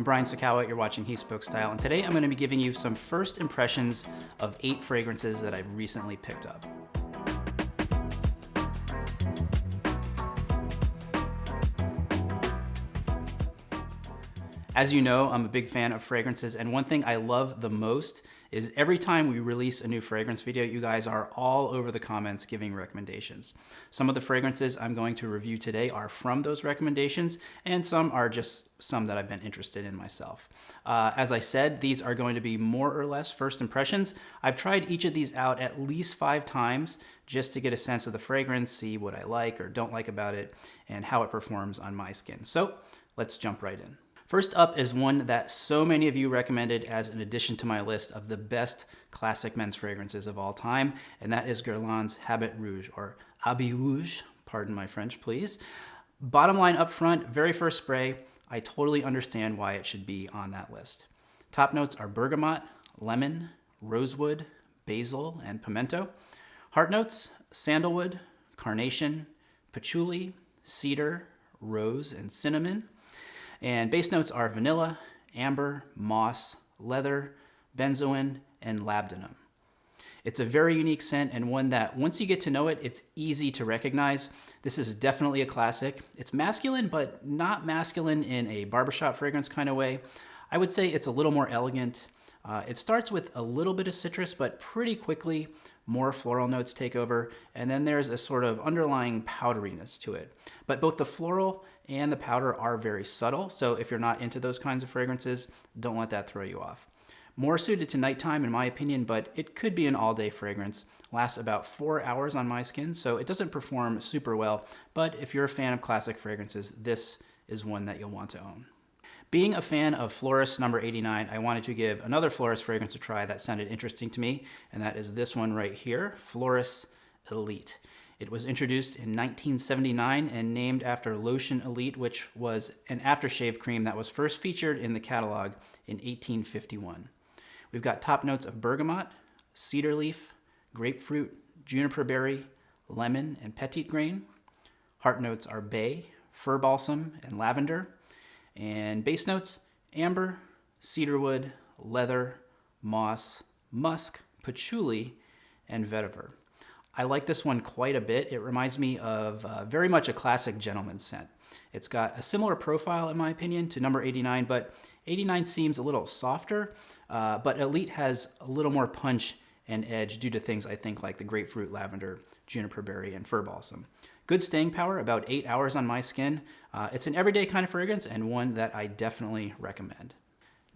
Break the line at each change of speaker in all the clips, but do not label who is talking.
I'm Brian Sacawa, you're watching He Spoke Style, and today I'm going to be giving you some first impressions of eight fragrances that I've recently picked up. As you know, I'm a big fan of fragrances, and one thing I love the most is every time we release a new fragrance video, you guys are all over the comments giving recommendations. Some of the fragrances I'm going to review today are from those recommendations, and some are just some that I've been interested in myself. Uh, as I said, these are going to be more or less first impressions. I've tried each of these out at least five times just to get a sense of the fragrance, see what I like or don't like about it, and how it performs on my skin. So let's jump right in. First up is one that so many of you recommended as an addition to my list of the best classic men's fragrances of all time, and that is Guerlain's Habit Rouge, or Habit Rouge, pardon my French please. Bottom line up front, very first spray, I totally understand why it should be on that list. Top notes are bergamot, lemon, rosewood, basil, and pimento. Heart notes, sandalwood, carnation, patchouli, cedar, rose, and cinnamon. And base notes are vanilla, amber, moss, leather, benzoin, and labdanum. It's a very unique scent and one that once you get to know it, it's easy to recognize. This is definitely a classic. It's masculine, but not masculine in a barbershop fragrance kind of way. I would say it's a little more elegant. Uh, it starts with a little bit of citrus, but pretty quickly more floral notes take over, and then there's a sort of underlying powderiness to it. But both the floral and the powder are very subtle, so if you're not into those kinds of fragrances, don't let that throw you off. More suited to nighttime in my opinion, but it could be an all-day fragrance. Lasts about four hours on my skin, so it doesn't perform super well, but if you're a fan of classic fragrances, this is one that you'll want to own. Being a fan of Floris number 89, I wanted to give another Floris fragrance a try that sounded interesting to me, and that is this one right here, Floris Elite. It was introduced in 1979 and named after Lotion Elite, which was an aftershave cream that was first featured in the catalog in 1851. We've got top notes of bergamot, cedar leaf, grapefruit, juniper berry, lemon, and petit grain. Heart notes are bay, fir balsam, and lavender. And base notes, amber, cedarwood, leather, moss, musk, patchouli, and vetiver. I like this one quite a bit. It reminds me of uh, very much a classic gentleman's scent. It's got a similar profile, in my opinion, to number 89, but 89 seems a little softer, uh, but Elite has a little more punch and edge due to things I think like the grapefruit, lavender, juniper berry, and fir balsam. Good staying power, about eight hours on my skin. Uh, it's an everyday kind of fragrance and one that I definitely recommend.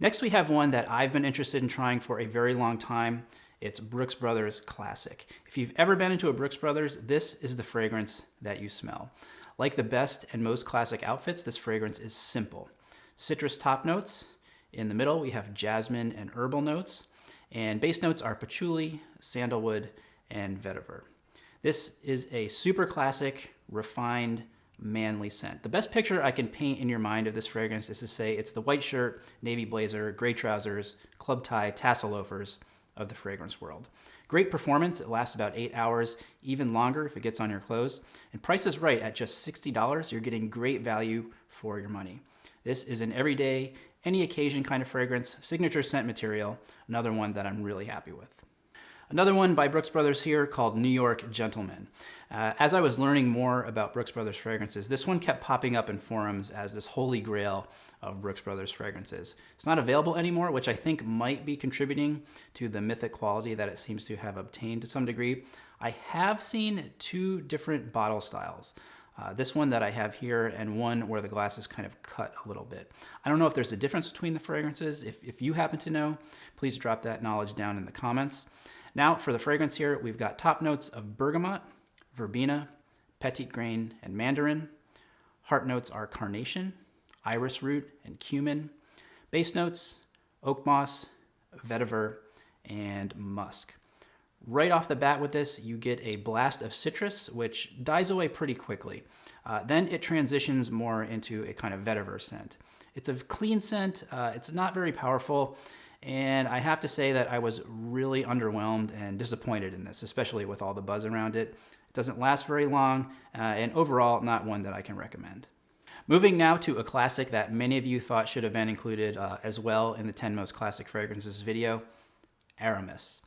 Next, we have one that I've been interested in trying for a very long time. It's Brooks Brothers Classic. If you've ever been into a Brooks Brothers, this is the fragrance that you smell. Like the best and most classic outfits, this fragrance is simple. Citrus top notes. In the middle, we have jasmine and herbal notes. And base notes are patchouli, sandalwood, and vetiver. This is a super classic, refined, manly scent. The best picture I can paint in your mind of this fragrance is to say it's the white shirt, navy blazer, gray trousers, club tie, tassel loafers, of the fragrance world. Great performance, it lasts about eight hours, even longer if it gets on your clothes. And price is right, at just $60, you're getting great value for your money. This is an everyday, any occasion kind of fragrance, signature scent material, another one that I'm really happy with. Another one by Brooks Brothers here called New York Gentleman. Uh, as I was learning more about Brooks Brothers fragrances, this one kept popping up in forums as this holy grail of Brooks Brothers fragrances. It's not available anymore, which I think might be contributing to the mythic quality that it seems to have obtained to some degree. I have seen two different bottle styles. Uh, this one that I have here and one where the glass is kind of cut a little bit. I don't know if there's a difference between the fragrances. If, if you happen to know, please drop that knowledge down in the comments. Now for the fragrance here, we've got top notes of bergamot, verbena, petit grain, and mandarin. Heart notes are carnation, iris root, and cumin. Base notes, oak moss, vetiver, and musk. Right off the bat with this, you get a blast of citrus, which dies away pretty quickly. Uh, then it transitions more into a kind of vetiver scent. It's a clean scent, uh, it's not very powerful, and I have to say that I was really underwhelmed and disappointed in this, especially with all the buzz around it. It doesn't last very long, uh, and overall, not one that I can recommend. Moving now to a classic that many of you thought should have been included uh, as well in the 10 most classic fragrances video, Aramis.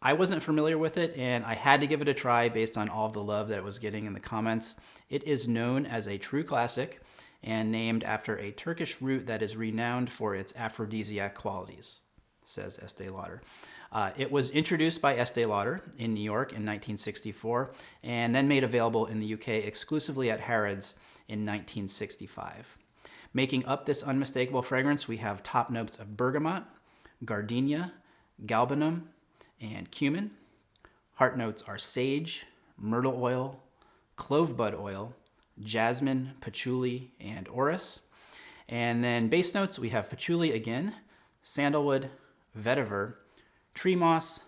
I wasn't familiar with it and I had to give it a try based on all of the love that it was getting in the comments. It is known as a true classic and named after a Turkish root that is renowned for its aphrodisiac qualities, says Estee Lauder. Uh, it was introduced by Estee Lauder in New York in 1964 and then made available in the UK exclusively at Harrods in 1965. Making up this unmistakable fragrance, we have top notes of bergamot, gardenia, galbanum, and cumin. Heart notes are sage, myrtle oil, clove bud oil, jasmine, patchouli, and orris. And then base notes, we have patchouli again, sandalwood, vetiver, tree moss,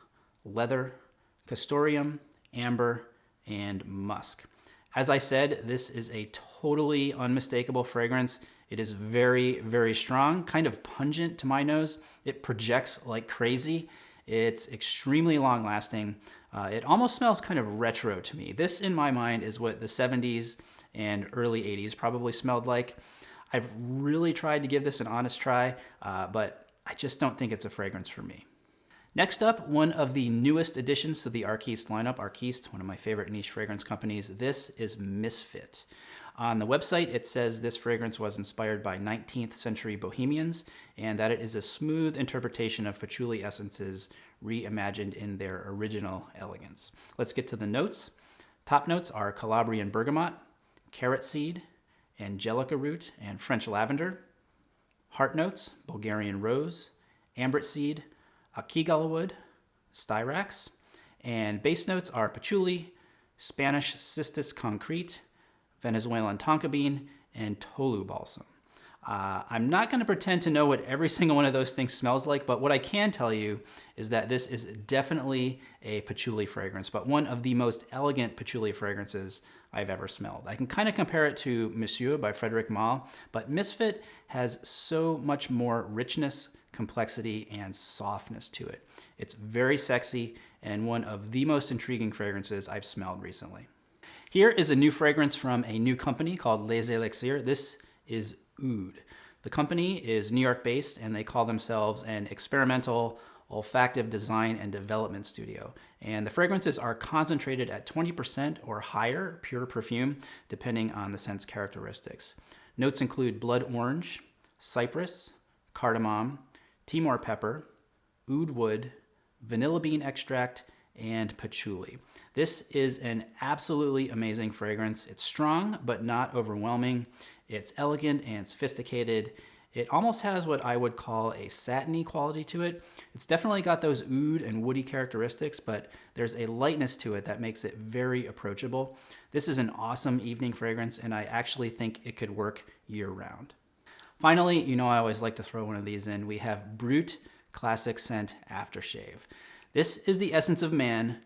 leather, castoreum, amber, and musk. As I said, this is a totally unmistakable fragrance. It is very, very strong, kind of pungent to my nose. It projects like crazy. It's extremely long lasting. Uh, it almost smells kind of retro to me. This, in my mind, is what the 70s and early 80s probably smelled like. I've really tried to give this an honest try, uh, but I just don't think it's a fragrance for me. Next up, one of the newest additions to the Arquiste lineup, Arquiste, one of my favorite niche fragrance companies, this is Misfit. On the website, it says this fragrance was inspired by 19th century bohemians and that it is a smooth interpretation of patchouli essences reimagined in their original elegance. Let's get to the notes. Top notes are Calabrian bergamot, carrot seed, angelica root, and French lavender. Heart notes, Bulgarian rose, ambret seed, Akigala wood, styrax, and base notes are patchouli, Spanish cistus concrete, Venezuelan tonka bean, and tolu balsam. Uh, I'm not going to pretend to know what every single one of those things smells like, but what I can tell you is that this is definitely a patchouli fragrance, but one of the most elegant patchouli fragrances I've ever smelled. I can kind of compare it to Monsieur by Frederic Malle, but Misfit has so much more richness, complexity, and softness to it. It's very sexy and one of the most intriguing fragrances I've smelled recently. Here is a new fragrance from a new company called Les Elixirs. This is Oud. The company is New York based and they call themselves an experimental olfactive design and development studio. And the fragrances are concentrated at 20% or higher pure perfume, depending on the scent's characteristics. Notes include blood orange, cypress, cardamom, Timor pepper, oud wood, vanilla bean extract, and patchouli. This is an absolutely amazing fragrance. It's strong, but not overwhelming. It's elegant and sophisticated. It almost has what I would call a satiny quality to it. It's definitely got those oud and woody characteristics, but there's a lightness to it that makes it very approachable. This is an awesome evening fragrance, and I actually think it could work year round. Finally, you know I always like to throw one of these in. We have Brut Classic Scent Aftershave. This is the essence of man.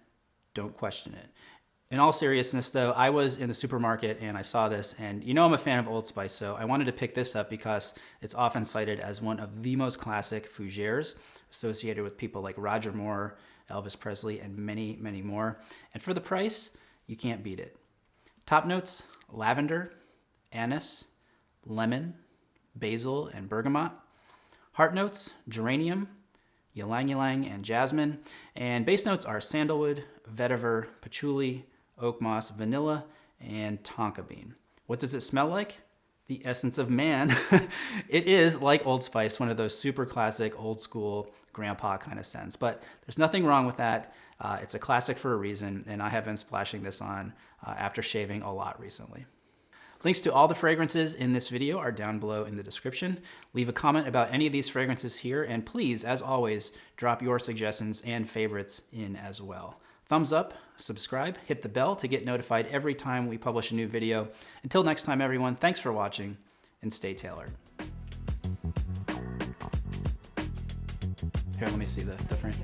Don't question it. In all seriousness though, I was in the supermarket and I saw this and you know I'm a fan of Old Spice, so I wanted to pick this up because it's often cited as one of the most classic fougères associated with people like Roger Moore, Elvis Presley, and many, many more. And for the price, you can't beat it. Top notes, lavender, anise, lemon, basil, and bergamot. Heart notes, geranium, ylang ylang, and jasmine. And base notes are sandalwood, vetiver, patchouli, oak moss, vanilla, and tonka bean. What does it smell like? The essence of man. it is, like Old Spice, one of those super classic, old school, grandpa kind of scents. But there's nothing wrong with that. Uh, it's a classic for a reason, and I have been splashing this on uh, after shaving a lot recently. Links to all the fragrances in this video are down below in the description. Leave a comment about any of these fragrances here, and please, as always, drop your suggestions and favorites in as well. Thumbs up, subscribe, hit the bell to get notified every time we publish a new video. Until next time, everyone, thanks for watching, and stay tailored. Here, let me see the, the frame.